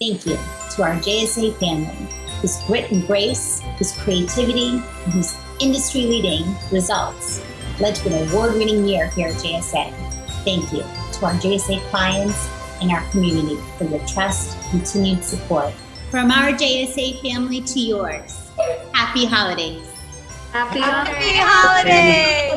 Thank you to our JSA family, whose grit and grace, whose creativity, and whose industry leading results led to an award winning year here at JSA. Thank you to our JSA clients and our community for your trust, continued support. From our JSA family to yours, happy holidays. Happy Happy holidays!